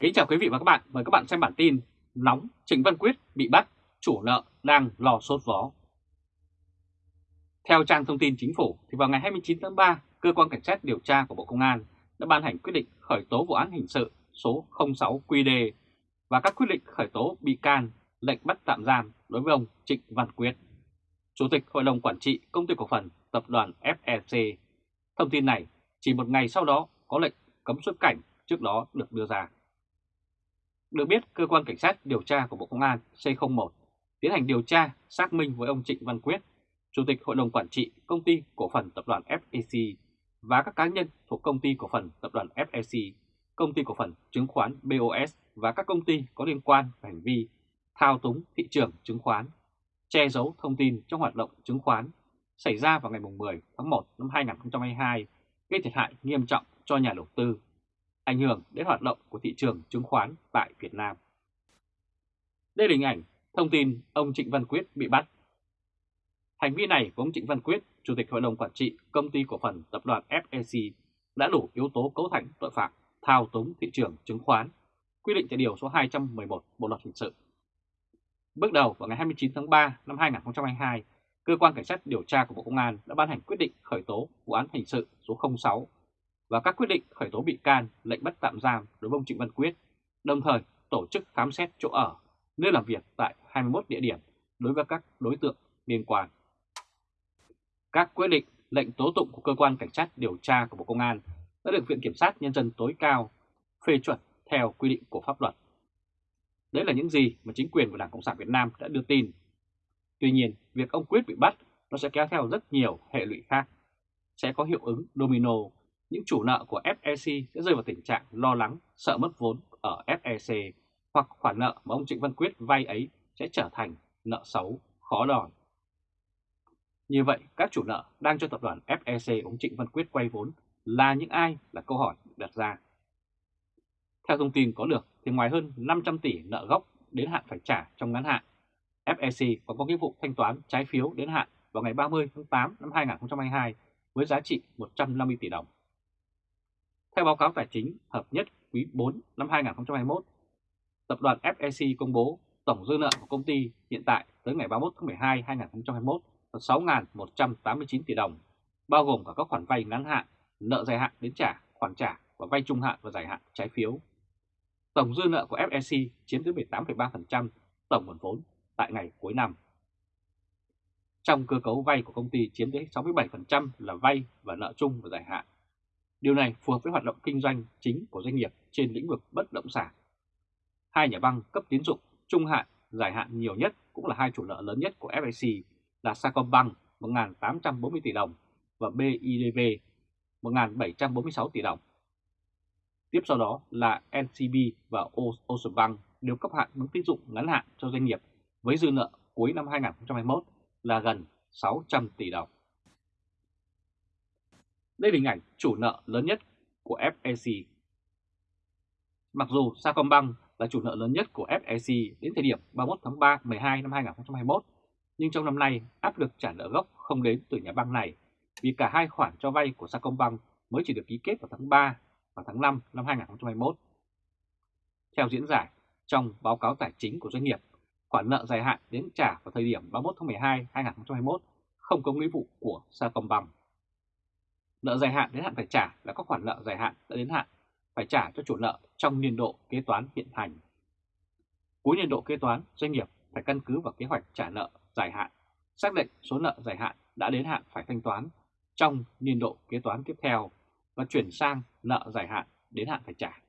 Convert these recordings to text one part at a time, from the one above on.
Kính chào quý vị và các bạn, mời các bạn xem bản tin Nóng Trịnh Văn Quyết bị bắt, chủ nợ đang lò sốt vó. Theo trang thông tin chính phủ, thì vào ngày 29 tháng 3, Cơ quan Cảnh sát điều tra của Bộ Công an đã ban hành quyết định khởi tố vụ án hình sự số 06 QD và các quyết định khởi tố bị can, lệnh bắt tạm giam đối với ông Trịnh Văn Quyết, Chủ tịch Hội đồng Quản trị Công ty Cổ phần Tập đoàn FEC. Thông tin này chỉ một ngày sau đó có lệnh cấm xuất cảnh trước đó được đưa ra. Được biết, Cơ quan Cảnh sát điều tra của Bộ Công an C01 tiến hành điều tra xác minh với ông Trịnh Văn Quyết, Chủ tịch Hội đồng Quản trị Công ty Cổ phần Tập đoàn FEC và các cá nhân thuộc Công ty Cổ phần Tập đoàn FEC, Công ty Cổ phần Chứng khoán BOS và các công ty có liên quan về hành vi thao túng thị trường chứng khoán, che giấu thông tin trong hoạt động chứng khoán xảy ra vào ngày 10 tháng 1 năm 2022 gây thiệt hại nghiêm trọng cho nhà đầu tư ảnh hưởng đến hoạt động của thị trường chứng khoán tại Việt Nam. Đây là hình ảnh thông tin ông Trịnh Văn Quyết bị bắt. Hành vi này của ông Trịnh Văn Quyết, Chủ tịch Hội đồng Quản trị Công ty Cổ phần Tập đoàn FEC đã đủ yếu tố cấu thành tội phạm thao túng thị trường chứng khoán, quy định tại Điều số 211 Bộ Luật Hình sự. Bước đầu vào ngày 29 tháng 3 năm 2022, Cơ quan Cảnh sát điều tra của Bộ Công an đã ban hành quyết định khởi tố vụ án hình sự số 06 và các quyết định khởi tố bị can, lệnh bắt tạm giam đối với ông Trịnh Văn Quyết, đồng thời tổ chức khám xét chỗ ở, nơi làm việc tại 21 địa điểm đối với các đối tượng liên quan. Các quyết định, lệnh tố tụng của cơ quan cảnh sát điều tra của Bộ Công an đã được Viện Kiểm sát Nhân dân tối cao phê chuẩn theo quy định của pháp luật. Đấy là những gì mà chính quyền của Đảng Cộng sản Việt Nam đã đưa tin. Tuy nhiên, việc ông Quyết bị bắt nó sẽ kéo theo rất nhiều hệ lụy khác, sẽ có hiệu ứng domino những chủ nợ của FEC sẽ rơi vào tình trạng lo lắng, sợ mất vốn ở FEC hoặc khoản nợ mà ông Trịnh Văn Quyết vay ấy sẽ trở thành nợ xấu, khó đòi. Như vậy, các chủ nợ đang cho tập đoàn FEC ông Trịnh Văn Quyết quay vốn là những ai là câu hỏi đặt ra. Theo thông tin có được, thì ngoài hơn 500 tỷ nợ gốc đến hạn phải trả trong ngắn hạn, FEC còn có nghĩa vụ thanh toán trái phiếu đến hạn vào ngày 30 tháng 8 năm 2022 với giá trị 150 tỷ đồng. Theo báo cáo tài chính hợp nhất quý 4 năm 2021, tập đoàn FEC công bố tổng dư nợ của công ty hiện tại tới ngày 31 tháng 12 2021 là 6.189 tỷ đồng, bao gồm cả các khoản vay ngắn hạn, nợ dài hạn đến trả, khoản trả và vay trung hạn và dài hạn trái phiếu. Tổng dư nợ của FEC chiếm tới 18,3% tổng nguồn vốn tại ngày cuối năm. Trong cơ cấu vay của công ty chiếm tới 67% là vay và nợ chung và dài hạn. Điều này phù hợp với hoạt động kinh doanh chính của doanh nghiệp trên lĩnh vực bất động sản. Hai nhà băng cấp tín dụng trung hạn, dài hạn nhiều nhất cũng là hai chủ nợ lớn nhất của FIC là Sacombank 1.840 tỷ đồng và BIDV 1.746 tỷ đồng. Tiếp sau đó là NCB và Oceanbank đều cấp hạn mức tín dụng ngắn hạn cho doanh nghiệp với dư nợ cuối năm 2021 là gần 600 tỷ đồng. Đây là hình ảnh chủ nợ lớn nhất của FEC. Mặc dù Sacombank là chủ nợ lớn nhất của FEC đến thời điểm 31 tháng 3 12 năm 2021, nhưng trong năm nay áp lực trả nợ gốc không đến từ nhà băng này vì cả hai khoản cho vay của Sacombank mới chỉ được ký kết vào tháng 3 và tháng 5 năm 2021. Theo diễn giải, trong báo cáo tài chính của doanh nghiệp, khoản nợ dài hạn đến trả vào thời điểm 31 tháng 12 2021 không có nghĩa vụ của Sacombank. Nợ dài hạn đến hạn phải trả là các khoản nợ dài hạn đã đến hạn phải trả cho chủ nợ trong niên độ kế toán hiện hành. Cuối niên độ kế toán, doanh nghiệp phải căn cứ vào kế hoạch trả nợ dài hạn, xác định số nợ dài hạn đã đến hạn phải thanh toán trong niên độ kế toán tiếp theo và chuyển sang nợ dài hạn đến hạn phải trả.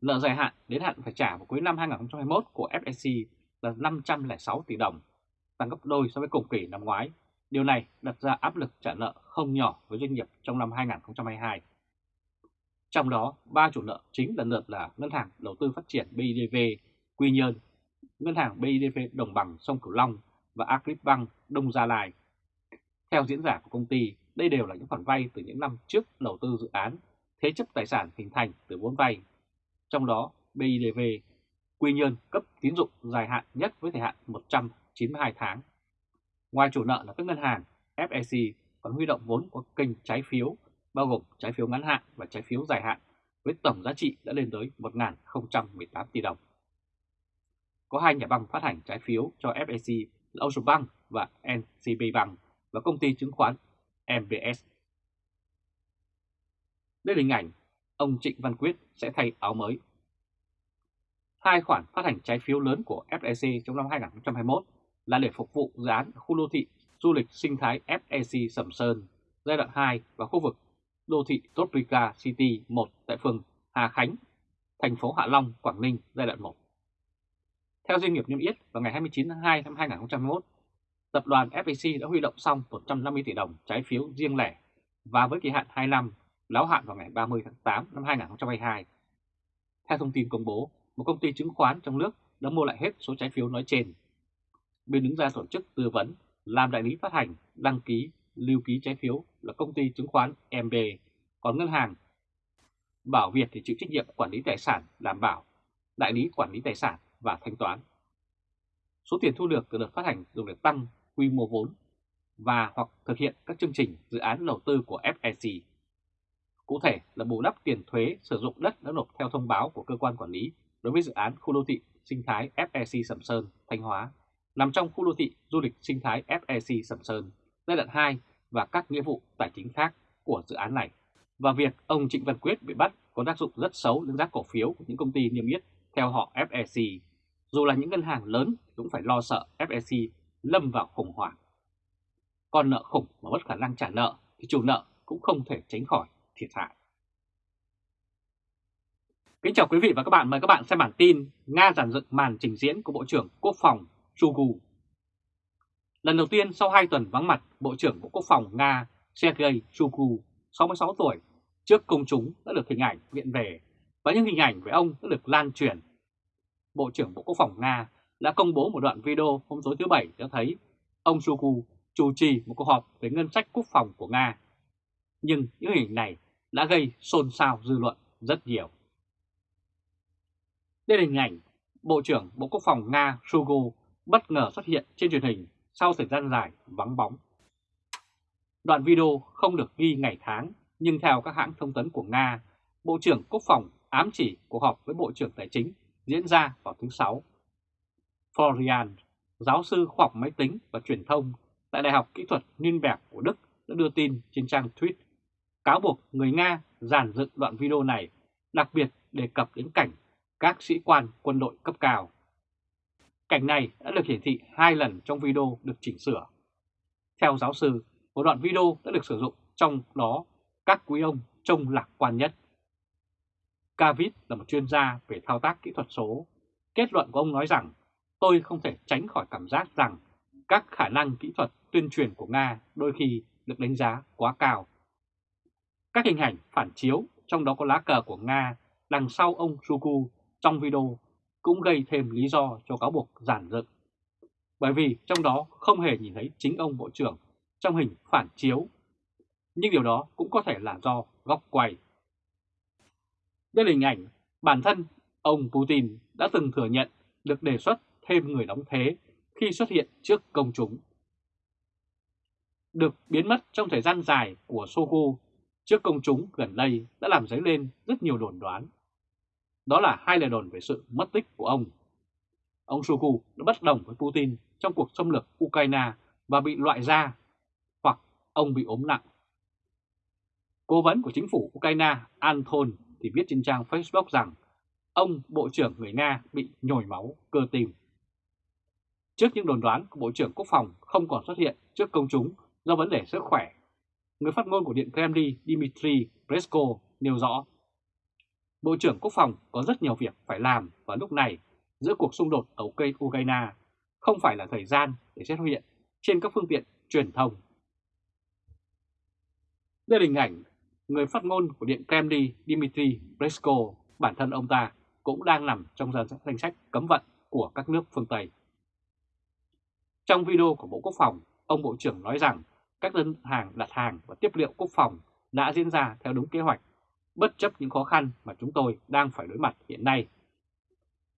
Nợ dài hạn đến hạn phải trả vào cuối năm 2021 của FSC là 506 tỷ đồng, tăng gấp đôi so với cùng kỳ năm ngoái Điều này đặt ra áp lực trả nợ không nhỏ với doanh nghiệp trong năm 2022. Trong đó, ba chủ nợ chính lần lượt là Ngân hàng Đầu tư Phát triển BIDV, Quy Nhơn, Ngân hàng BIDV Đồng bằng sông Cửu Long và Agribank Đông Gia Lai. Theo diễn giả của công ty, đây đều là những khoản vay từ những năm trước đầu tư dự án, thế chấp tài sản hình thành từ vốn vay. Trong đó, BIDV, Quy Nhơn cấp tín dụng dài hạn nhất với thời hạn 192 tháng Ngoài chủ nợ là các ngân hàng, FEC còn huy động vốn qua kênh trái phiếu, bao gồm trái phiếu ngắn hạn và trái phiếu dài hạn với tổng giá trị đã lên tới 1.018 tỷ đồng. Có hai nhà băng phát hành trái phiếu cho FEC là Ocean Bank và NCB Bank và công ty chứng khoán MBS. Đây là hình ảnh ông Trịnh Văn Quyết sẽ thay áo mới. Hai khoản phát hành trái phiếu lớn của FEC trong năm 2021 là để phục vụ dự án khu đô thị du lịch sinh thái FEC Sầm Sơn giai đoạn 2 và khu vực đô thị Toprica City 1 tại phường Hà Khánh, thành phố Hạ Long, Quảng Ninh giai đoạn 1. Theo doanh nghiệp niêm yết vào ngày 29 tháng 2 năm 2021, tập đoàn FEC đã huy động xong 150 tỷ đồng trái phiếu riêng lẻ và với kỳ hạn 2 năm, láo hạn vào ngày 30 tháng 8 năm 2022. Theo thông tin công bố, một công ty chứng khoán trong nước đã mua lại hết số trái phiếu nói trên. Bên đứng ra tổ chức tư vấn, làm đại lý phát hành, đăng ký, lưu ký trái phiếu là công ty chứng khoán MB, còn ngân hàng Bảo Việt thì chịu trách nhiệm quản lý tài sản, đảm bảo, đại lý quản lý tài sản và thanh toán. Số tiền thu được từ đợt phát hành dùng để tăng quy mô vốn và hoặc thực hiện các chương trình dự án đầu tư của FEC. Cụ thể là bù đắp tiền thuế sử dụng đất đã nộp theo thông báo của cơ quan quản lý đối với dự án khu đô thị sinh thái FEC Sầm Sơn, Thanh Hóa, nằm trong khu đô thị du lịch sinh thái FEC Sầm Sơn giai đoạn 2 và các nghĩa vụ tài chính khác của dự án này. Và việc ông Trịnh Văn Quyết bị bắt có tác dụng rất xấu đến giá cổ phiếu của những công ty niêm yết theo họ FEC. Dù là những ngân hàng lớn cũng phải lo sợ FEC lâm vào khủng hoảng. Còn nợ khủng mà mất khả năng trả nợ thì chủ nợ cũng không thể tránh khỏi thiệt hại. Kính chào quý vị và các bạn, mời các bạn xem bản tin Nga giàn dựng màn trình diễn của Bộ trưởng Quốc phòng Shoigu. Lần đầu tiên sau 2 tuần vắng mặt, Bộ trưởng Bộ Quốc phòng Nga Sergei Shoigu, 66 tuổi, trước công chúng đã được hình ảnh viện về và những hình ảnh về ông đã được lan truyền. Bộ trưởng Bộ Quốc phòng Nga đã công bố một đoạn video hôm tối thứ Bảy cho thấy ông Shoigu chủ trì một cuộc họp về ngân sách quốc phòng của Nga. Nhưng những hình ảnh này đã gây xôn xao dư luận rất nhiều. Đây là hình ảnh Bộ trưởng Bộ Quốc phòng Nga Shoigu bất ngờ xuất hiện trên truyền hình sau thời gian dài vắng bóng. Đoạn video không được ghi ngày tháng, nhưng theo các hãng thông tấn của Nga, Bộ trưởng Quốc phòng ám chỉ cuộc họp với Bộ trưởng Tài chính diễn ra vào thứ Sáu. Florian, giáo sư khoa học máy tính và truyền thông tại Đại học Kỹ thuật Nürnberg của Đức đã đưa tin trên trang tweet cáo buộc người Nga giàn dựng đoạn video này, đặc biệt đề cập đến cảnh các sĩ quan quân đội cấp cao. Cảnh này đã được hiển thị hai lần trong video được chỉnh sửa. Theo giáo sư, một đoạn video đã được sử dụng trong đó các quý ông trông lạc quan nhất. Cavit là một chuyên gia về thao tác kỹ thuật số. Kết luận của ông nói rằng tôi không thể tránh khỏi cảm giác rằng các khả năng kỹ thuật tuyên truyền của Nga đôi khi được đánh giá quá cao. Các hình ảnh phản chiếu, trong đó có lá cờ của Nga đằng sau ông suku trong video cũng gây thêm lý do cho cáo buộc giản dựng. Bởi vì trong đó không hề nhìn thấy chính ông Bộ trưởng trong hình phản chiếu. Nhưng điều đó cũng có thể là do góc quay. Đây là hình ảnh bản thân ông Putin đã từng thừa nhận được đề xuất thêm người đóng thế khi xuất hiện trước công chúng. Được biến mất trong thời gian dài của Sogo trước công chúng gần đây đã làm dấy lên rất nhiều đồn đoán. Đó là hai lời đồn về sự mất tích của ông. Ông Shoigu đã bất đồng với Putin trong cuộc xâm lược Ukraine và bị loại ra, hoặc ông bị ốm nặng. Cố vấn của chính phủ Ukraine Anton thì viết trên trang Facebook rằng ông Bộ trưởng người Nga bị nhồi máu cơ tim. Trước những đồn đoán của Bộ trưởng Quốc phòng không còn xuất hiện trước công chúng do vấn đề sức khỏe, người phát ngôn của Điện Kremlin Dmitry Peskov nêu rõ Bộ trưởng Quốc phòng có rất nhiều việc phải làm vào lúc này giữa cuộc xung đột ở Ukraine, không phải là thời gian để xét hiện trên các phương tiện truyền thông. Đây là hình ảnh người phát ngôn của Điện Kremlin Dmitry Peskov, bản thân ông ta cũng đang nằm trong danh sách cấm vận của các nước phương Tây. Trong video của Bộ Quốc phòng, ông Bộ trưởng nói rằng các đơn hàng đặt hàng và tiếp liệu quốc phòng đã diễn ra theo đúng kế hoạch bất chấp những khó khăn mà chúng tôi đang phải đối mặt hiện nay.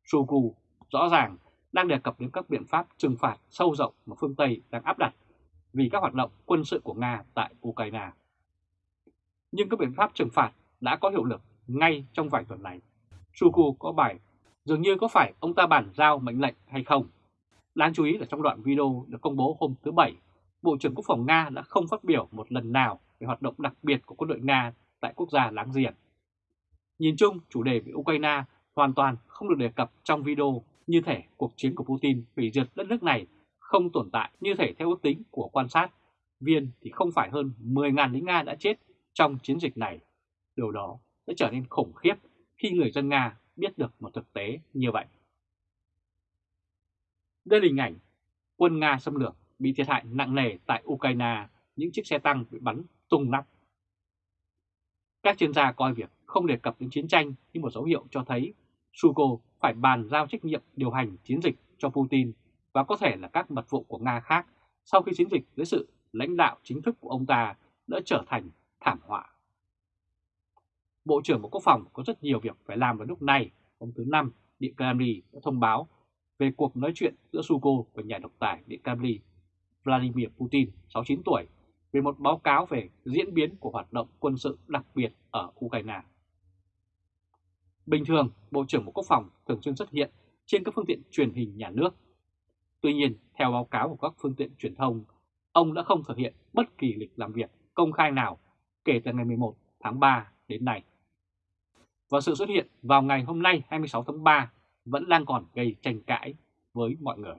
Shoigu rõ ràng đang đề cập đến các biện pháp trừng phạt sâu rộng mà phương Tây đang áp đặt vì các hoạt động quân sự của Nga tại Ukraine. Nhưng các biện pháp trừng phạt đã có hiệu lực ngay trong vài tuần này. Shoigu có bài dường như có phải ông ta bàn giao mệnh lệnh hay không. Đáng chú ý là trong đoạn video được công bố hôm thứ Bảy, Bộ trưởng Quốc phòng Nga đã không phát biểu một lần nào về hoạt động đặc biệt của quân đội Nga tại quốc gia láng giềng. Nhìn chung, chủ đề về Ukraine hoàn toàn không được đề cập trong video như thể cuộc chiến của Putin hủy diệt đất nước này không tồn tại như thể theo ước tính của quan sát viên thì không phải hơn 10.000 lính Nga đã chết trong chiến dịch này. Điều đó sẽ trở nên khủng khiếp khi người dân Nga biết được một thực tế như vậy. Đây là hình ảnh quân Nga xâm lược bị thiệt hại nặng nề tại Ukraine, những chiếc xe tăng bị bắn tung nắp. Các chuyên gia coi việc không đề cập đến chiến tranh như một dấu hiệu cho thấy Suko phải bàn giao trách nhiệm điều hành chiến dịch cho Putin và có thể là các mật vụ của Nga khác sau khi chiến dịch dưới sự lãnh đạo chính thức của ông ta đã trở thành thảm họa. Bộ trưởng Bộ Quốc phòng có rất nhiều việc phải làm vào lúc này. Ông thứ Năm, Điện Kremlin đã thông báo về cuộc nói chuyện giữa Suko và nhà độc tài Điện Kremlin Vladimir Putin, 69 tuổi, về một báo cáo về diễn biến của hoạt động quân sự đặc biệt ở Ukraine. Bình thường, Bộ trưởng Bộ Quốc phòng thường xuyên xuất hiện trên các phương tiện truyền hình nhà nước. Tuy nhiên, theo báo cáo của các phương tiện truyền thông, ông đã không thực hiện bất kỳ lịch làm việc công khai nào kể từ ngày 11 tháng 3 đến nay. Và sự xuất hiện vào ngày hôm nay 26 tháng 3 vẫn đang còn gây tranh cãi với mọi người.